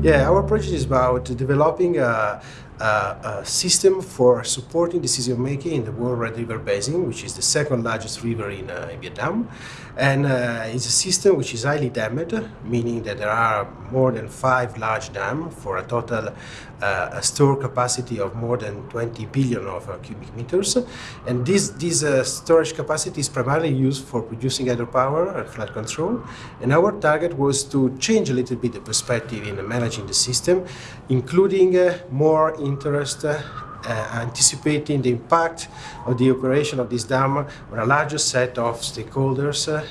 Yeah, our project is about developing a, a, a system for supporting decision making in the World Red River Basin, which is the second largest river in, uh, in Vietnam. And uh, it's a system which is highly dammed, meaning that there are more than five large dams for a total uh, store capacity of more than 20 billion of uh, cubic meters. And this, this uh, storage capacity is primarily used for producing hydropower and flood control. And our target was to change a little bit the perspective in managing the system, including uh, more interest uh, anticipating the impact of the operation of this dam on a larger set of stakeholders uh,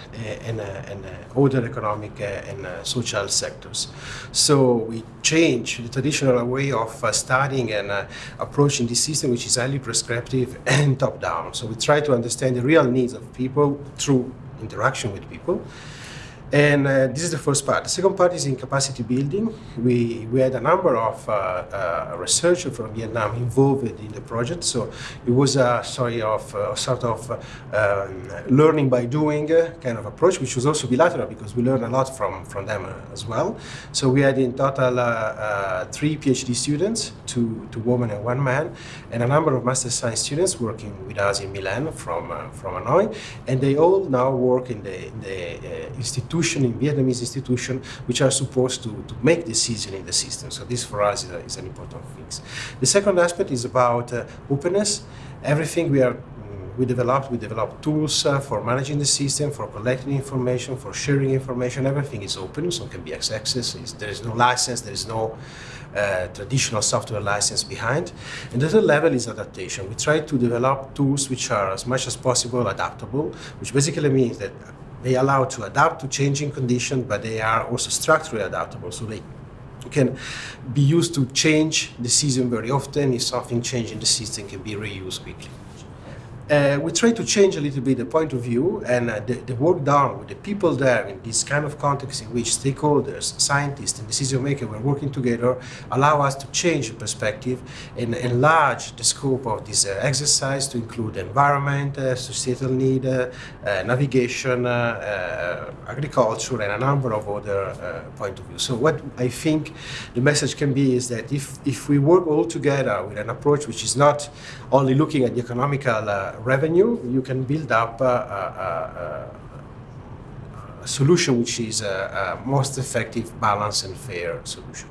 and, uh, and uh, other economic and social sectors. So we change the traditional way of studying and approaching this system, which is highly prescriptive and top-down. So we try to understand the real needs of people through interaction with people. And uh, this is the first part. The second part is in capacity building. We, we had a number of uh, uh, researchers from Vietnam involved in the project. So it was a sorry of uh, sort of um, learning by doing uh, kind of approach, which was also bilateral because we learned a lot from, from them uh, as well. So we had in total three PhD students, two, two women and one man, and a number of master science students working with us in Milan from, from Hanoi. And they all now work in the, in the institute institution, in Vietnamese institution, which are supposed to, to make decision in the system. So this for us is, a, is an important thing. The second aspect is about uh, openness. Everything we are we developed, we developed tools uh, for managing the system, for collecting information, for sharing information. Everything is open, so it can be accessed. There is no license, there is no uh, traditional software license behind. And the third level is adaptation. We try to develop tools which are as much as possible adaptable, which basically means that they allow to adapt to changing conditions, but they are also structurally adaptable. So they can be used to change the season very often. If something changes in the system, can be reused quickly. Uh, we try to change a little bit the point of view and uh, the, the, work done with the people there in this kind of context in which stakeholders, scientists and decision makers were working together allow us to change the perspective and enlarge the scope of this uh, exercise to include environment, uh, societal need, uh, uh, navigation, agriculture and a number of other point of view. So what I think the message can be is that if, if we work all together with an approach which is not only looking at the economical revenue, you can build up a, a, a solution which is a, a most effective, balanced and fair solution.